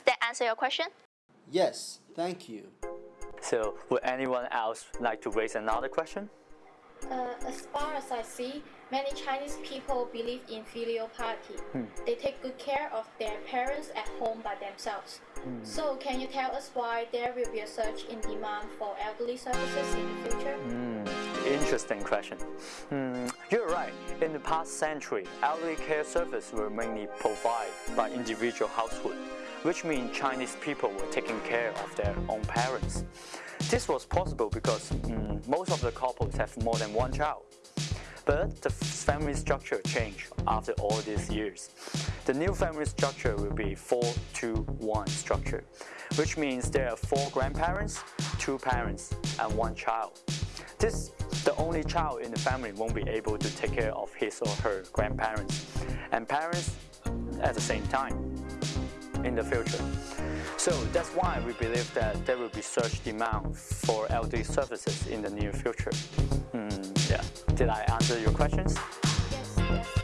that answer your question? Yes, thank you. So, would anyone else like to raise another question? Uh, as far as I see, many Chinese people believe in filial piety. Hmm. They take good care of their parents at home by themselves. Hmm. So, can you tell us why there will be a surge in demand for elderly services in the future? Hmm. Interesting question. Hmm, you're right. In the past century, elderly care services were mainly provided by individual household, which means Chinese people were taking care of their own parents. This was possible because hmm, most of the couples have more than one child. But the family structure changed after all these years. The new family structure will be 4 to 1 structure, which means there are four grandparents, two parents, and one child. This, the only child in the family won't be able to take care of his or her grandparents and parents at the same time in the future. So that's why we believe that there will be such demand for elderly services in the near future. Hmm, yeah. Did I answer your questions? Yes, yes.